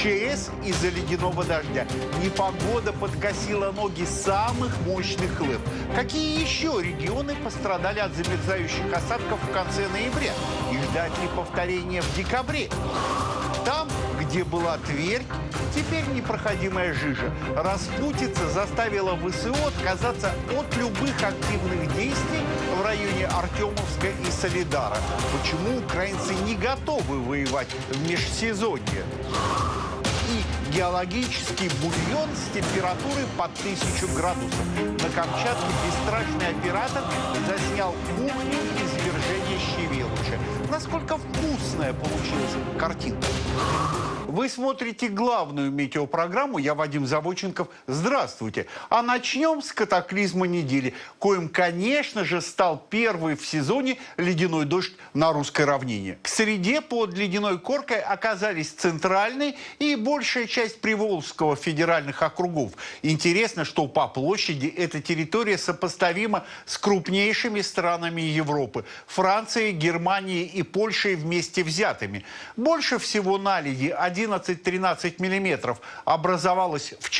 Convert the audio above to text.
ЧС из-за ледяного дождя. Непогода подкосила ноги самых мощных лыж. Какие еще регионы пострадали от замерзающих осадков в конце ноября? И ждать ли повторения в декабре? Там, где была Тверь, теперь непроходимая жижа. Распутица заставила ВСУ отказаться от любых активных действий в районе Артемовска и Солидара. Почему украинцы не готовы воевать в межсезонье? И геологический бульон с температурой под тысячу градусов. На Камчатке бесстрашный оператор заснял кухню извержения Щевелыча. Насколько вкусная получилась картинка. Вы смотрите главную метеопрограмму. Я Вадим Заводченков. Здравствуйте. А начнем с катаклизма недели, коим, конечно же, стал первый в сезоне ледяной дождь на русской равнине. К среде под ледяной коркой оказались центральный и большая часть Приволжского федеральных округов. Интересно, что по площади эта территория сопоставима с крупнейшими странами Европы – Францией, Германией и Польшей вместе взятыми. Больше всего наледи 11-13 миллиметров образовалось в Черногории.